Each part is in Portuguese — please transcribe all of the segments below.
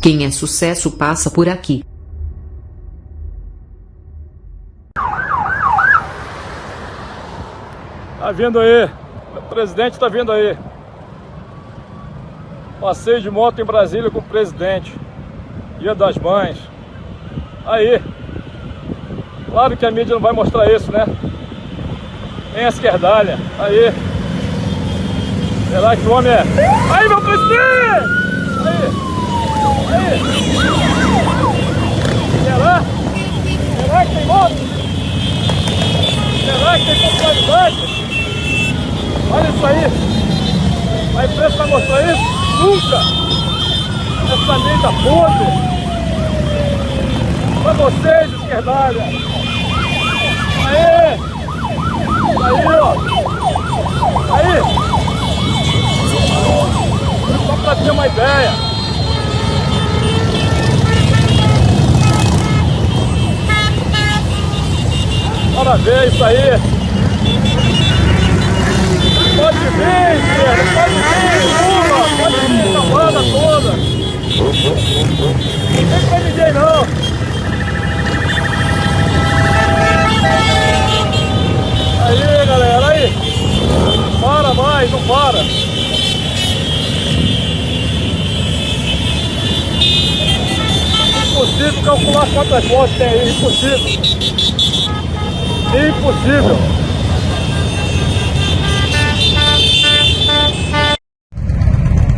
Quem é sucesso passa por aqui. Tá vindo aí. O presidente tá vindo aí. Passeio de moto em Brasília com o presidente. Dia das Mães. Aí. Claro que a mídia não vai mostrar isso, né? Tem a esquerdalha. Aí. Será que o homem é? Aí, meu presidente! Aí. Será? Será que tem moto? Será que tem popularidade? Olha isso aí. A imprensa vai mostrar isso? Nunca! Essa mídia podre! Pra vocês, esquerdalha! Aê! Aí, ó! Aí! Só pra ter uma ideia! Bora ver isso aí! Pode vir, esquerda! Pode vir, Lula! Pode vir, essa banda toda! Não tem pra ninguém não! Aí galera, aí! Para mais, não para! Impossível calcular quantas motos tem aí, impossível! Impossível!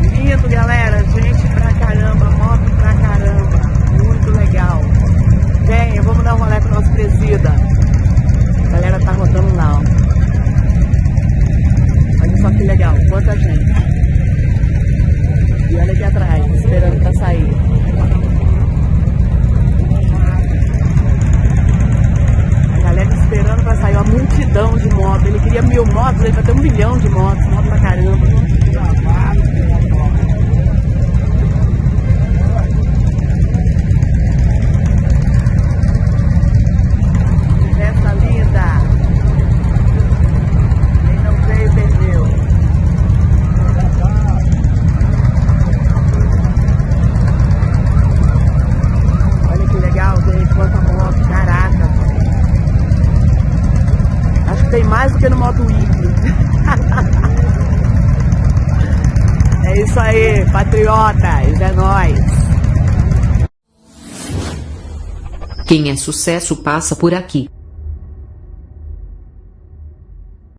Lindo, galera. Gente pra caramba, moto pra caramba. Muito legal. Venha, vamos dar um rolê pro nosso presida. A galera tá rodando lá. Olha só que legal, quanta gente. E olha aqui atrás, esperando pra sair. A galera esperando pra sair, uma multidão de motos. Ele queria mil motos, ele vai ter um milhão de motos, moto pra caramba. Festa linda! Quem não veio, perdeu. Olha que legal, gente, quanta moto, caraca. Acho que tem mais do que no Moto Week. é isso aí, patriotas, é nóis. Quem é sucesso passa por aqui.